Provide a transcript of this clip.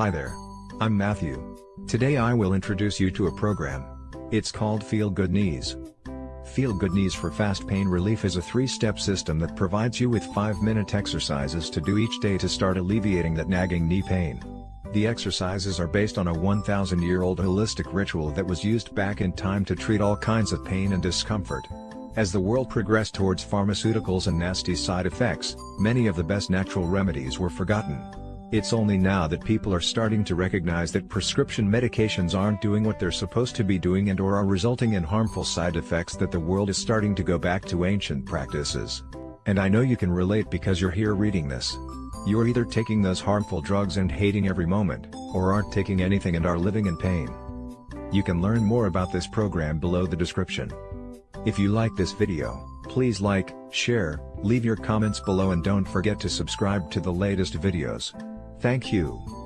Hi there. I'm Matthew. Today I will introduce you to a program. It's called Feel Good Knees. Feel Good Knees for Fast Pain Relief is a three-step system that provides you with 5-minute exercises to do each day to start alleviating that nagging knee pain. The exercises are based on a 1,000-year-old holistic ritual that was used back in time to treat all kinds of pain and discomfort. As the world progressed towards pharmaceuticals and nasty side effects, many of the best natural remedies were forgotten. It's only now that people are starting to recognize that prescription medications aren't doing what they're supposed to be doing and or are resulting in harmful side effects that the world is starting to go back to ancient practices. And I know you can relate because you're here reading this. You're either taking those harmful drugs and hating every moment, or aren't taking anything and are living in pain. You can learn more about this program below the description. If you like this video, please like, share, leave your comments below and don't forget to subscribe to the latest videos. Thank you.